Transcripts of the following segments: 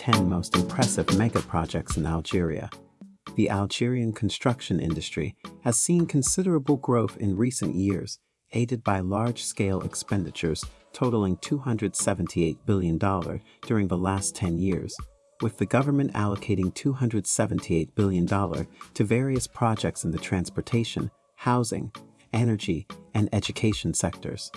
10 most impressive mega projects in Algeria. The Algerian construction industry has seen considerable growth in recent years, aided by large-scale expenditures totaling $278 billion during the last 10 years, with the government allocating $278 billion to various projects in the transportation, housing, energy, and education sectors.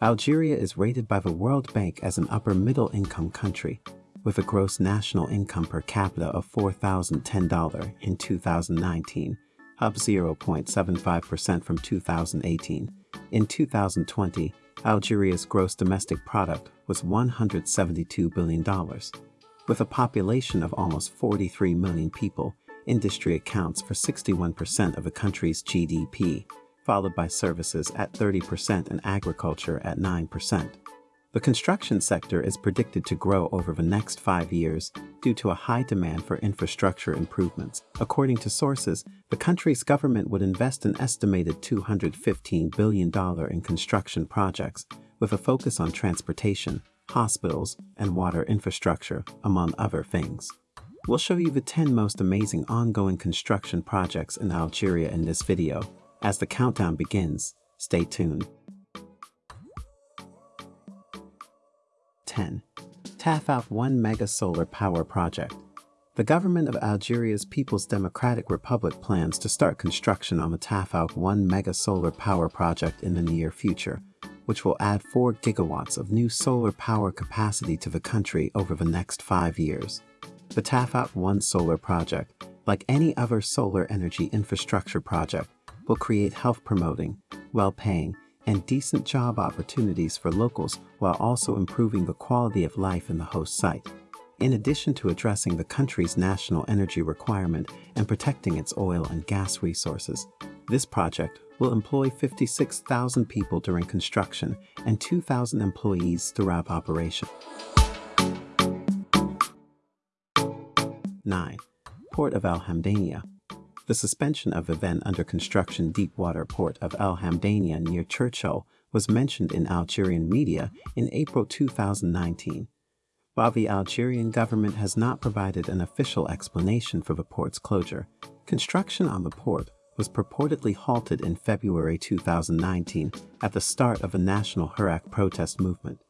Algeria is rated by the World Bank as an upper-middle income country, with a gross national income per capita of $4,010 in 2019, up 0.75% from 2018. In 2020, Algeria's gross domestic product was $172 billion. With a population of almost 43 million people, industry accounts for 61% of the country's GDP, followed by services at 30% and agriculture at 9%. The construction sector is predicted to grow over the next five years due to a high demand for infrastructure improvements. According to sources, the country's government would invest an estimated $215 billion in construction projects, with a focus on transportation, hospitals, and water infrastructure, among other things. We'll show you the 10 most amazing ongoing construction projects in Algeria in this video. As the countdown begins, stay tuned. 10. Tafouk 1 Mega Solar Power Project. The government of Algeria's People's Democratic Republic plans to start construction on the Tafouk 1 Mega Solar Power Project in the near future, which will add 4 gigawatts of new solar power capacity to the country over the next five years. The Tafouk 1 solar project, like any other solar energy infrastructure project, will create health-promoting, well-paying, and decent job opportunities for locals while also improving the quality of life in the host site. In addition to addressing the country's national energy requirement and protecting its oil and gas resources, this project will employ 56,000 people during construction and 2,000 employees throughout operation. 9. Port of Al Hamdania the suspension of then under construction deepwater port of El Hamdania near Cherchell was mentioned in Algerian media in April 2019. While the Algerian government has not provided an official explanation for the port's closure, construction on the port was purportedly halted in February 2019 at the start of a national Hirak protest movement.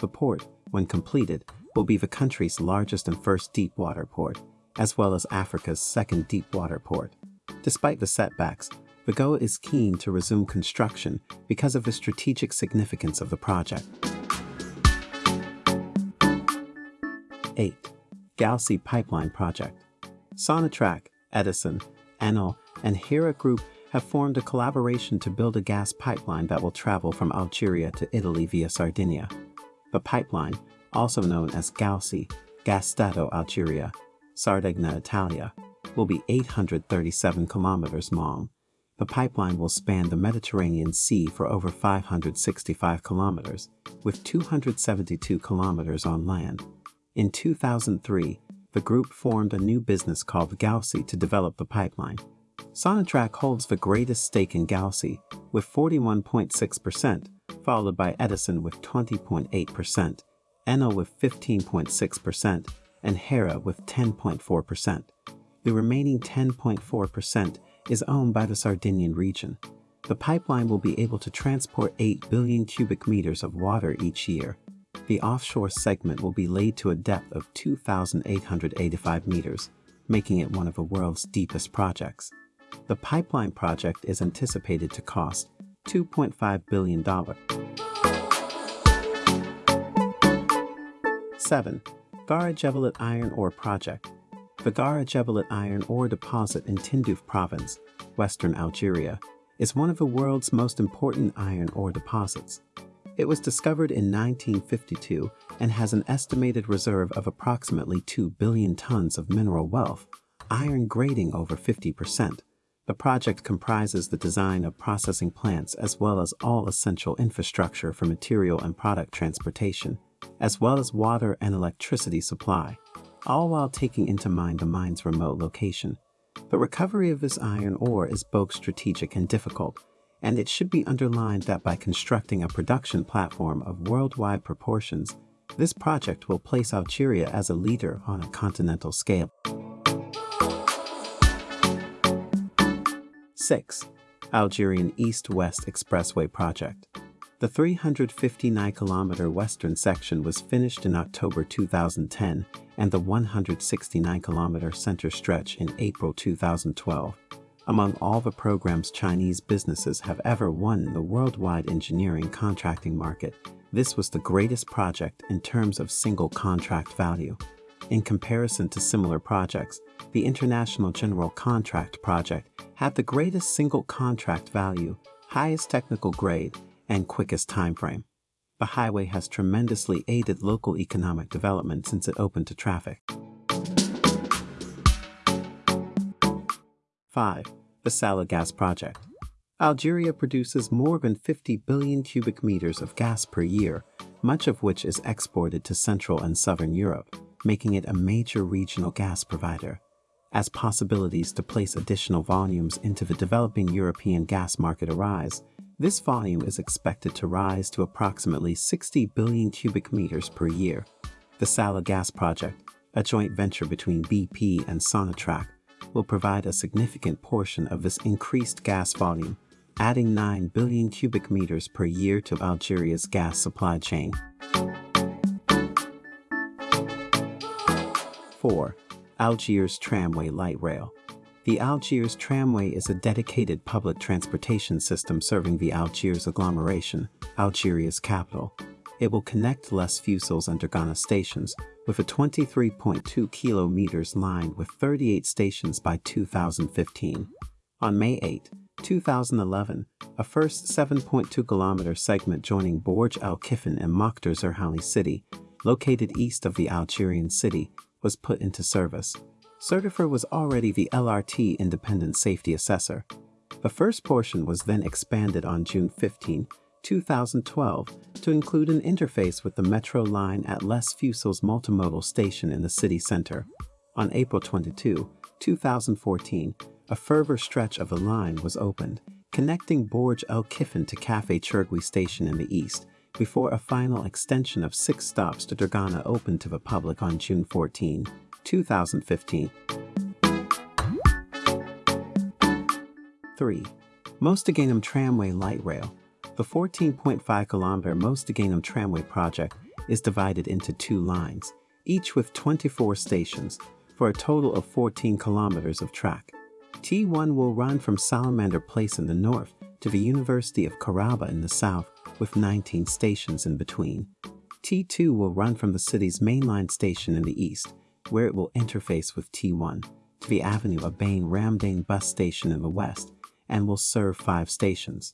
The port, when completed, will be the country's largest and first deepwater port, as well as Africa's second deepwater port. Despite the setbacks, Vigo is keen to resume construction because of the strategic significance of the project. 8. Galsi Pipeline Project Sonatrach, Edison, Enel, and Hera Group have formed a collaboration to build a gas pipeline that will travel from Algeria to Italy via Sardinia. The pipeline, also known as Galsi, Gasdotto Algeria, Sardegna Italia, will be 837 kilometers long. The pipeline will span the Mediterranean Sea for over 565 kilometers, with 272 kilometers on land. In 2003, the group formed a new business called Galsi to develop the pipeline. Sonatrach holds the greatest stake in Galsi, with 41.6%, followed by Edison with 20.8%, Enel with 15.6%, and Hera with 10.4%. The remaining 10.4% is owned by the Sardinian region. The pipeline will be able to transport 8 billion cubic meters of water each year. The offshore segment will be laid to a depth of 2,885 meters, making it one of the world's deepest projects. The pipeline project is anticipated to cost $2.5 billion. 7. Gara Iron Ore Project. The Gara Jebel iron ore deposit in Tindouf province, western Algeria, is one of the world's most important iron ore deposits. It was discovered in 1952 and has an estimated reserve of approximately 2 billion tons of mineral wealth, iron grading over 50%. The project comprises the design of processing plants as well as all essential infrastructure for material and product transportation, as well as water and electricity supply, all while taking into mind the mine's remote location. The recovery of this iron ore is both strategic and difficult, and it should be underlined that by constructing a production platform of worldwide proportions, This project will place Algeria as a leader on a continental scale. 6. Algerian East-West Expressway Project The 359-kilometer western section was finished in October 2010 and the 169-kilometer center stretch in April 2012. Among all the programs Chinese businesses have ever won in the worldwide engineering contracting market, this was the greatest project in terms of single contract value. In comparison to similar projects, the International General Contract Project had the greatest single contract value, highest technical grade, and quickest timeframe. The highway has tremendously aided local economic development since it opened to traffic. 5. The Salah Gas Project Algeria produces more than 50 billion cubic meters of gas per year, much of which is exported to Central and Southern Europe, making it a major regional gas provider as possibilities to place additional volumes into the developing European gas market arise, this volume is expected to rise to approximately 60 billion cubic meters per year. The Salah Gas Project, a joint venture between BP and Sonatrach, will provide a significant portion of this increased gas volume, adding 9 billion cubic meters per year to Algeria's gas supply chain. 4. Algiers Tramway Light Rail. The Algiers Tramway is a dedicated public transportation system serving the Algiers agglomeration, Algeria's capital. It will connect Les Fusils and Dergana stations with a 23.2 kilometers line with 38 stations by 2015. On May 8, 2011, a first 7.2 kilometer segment joining Borj Al Kifin and Mokhtar Zerhouni city, located east of the Algerian city, was put into service. Certifer was already the LRT Independent Safety Assessor. The first portion was then expanded on June 15, 2012 to include an interface with the metro line at Les Fusil's Multimodal Station in the city center. On April 22, 2014, a further stretch of the line was opened, connecting Borj El Kifin to Cafe Chergui Station in the east before a final extension of six stops to Dergana opened to the public on June 14, 2015. 3. Mostaganem Tramway Light Rail The 14.5 kilometer Mostaganem Tramway project is divided into two lines, each with 24 stations, for a total of 14 kilometers of track. T1 will run from Salamander Place in the north to the University of Kharouba in the south with 19 stations in between. T2 will run from the city's mainline station in the east, where it will interface with T1, to the Avenue Abane Ramdane bus station in the west, and will serve five stations.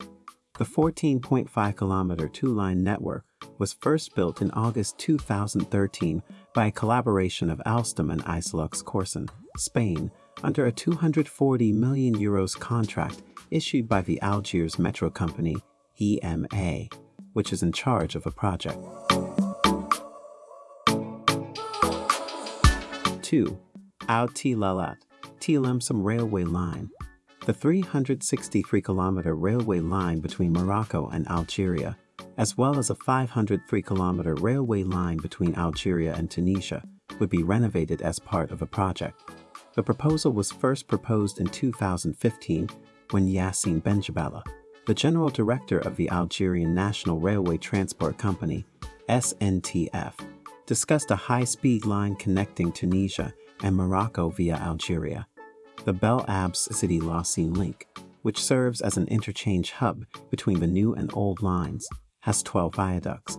The 14.5 kilometer two line network was first built in August 2013 by a collaboration of Alstom and Isolux Corsán, Spain, under a 240 million euros contract issued by the Algiers Metro Company EMA, which is in charge of a project. 2. Al Tilalat, Tlemcen Railway Line. The 363 kilometer railway line between Morocco and Algeria, as well as a 503 kilometer railway line between Algeria and Tunisia, would be renovated as part of a project. The proposal was first proposed in 2015 when Yassine Benjabala, the general director of the Algerian National Railway Transport Company, SNTF, discussed a high-speed line connecting Tunisia and Morocco via Algeria, the Bel Abs City Lacine link, which serves as an interchange hub between the new and old lines, has 12 viaducts.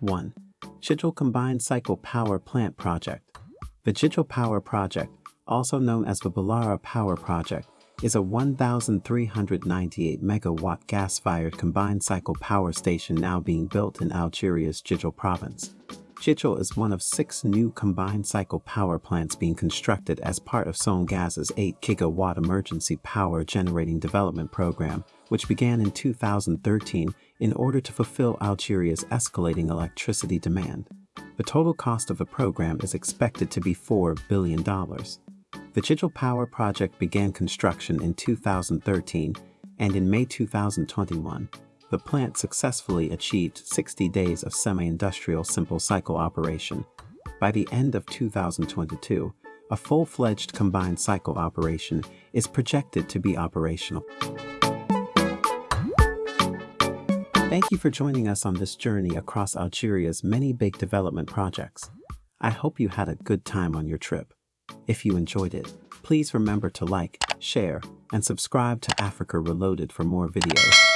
1. Jijel Combined Cycle Power Plant Project The Jijel Power Project, also known as the Balara Power Project, is a 1,398 megawatt gas-fired combined cycle power station now being built in Algeria's Jijel province. Jijel is one of six new combined cycle power plants being constructed as part of Sonelgaz's 8 gigawatt emergency power generating development program, which began in 2013 in order to fulfill Algeria's escalating electricity demand. The total cost of the program is expected to be $4 billion. The Jijel Power Project began construction in 2013, and in May 2021, the the plant successfully achieved 60 days of semi-industrial simple cycle operation. By the end of 2022, a full-fledged combined cycle operation is projected to be operational. Thank you for joining us on this journey across Algeria's many big development projects. I hope you had a good time on your trip. If you enjoyed it, please remember to like, share, and subscribe to Africa Reloaded for more videos.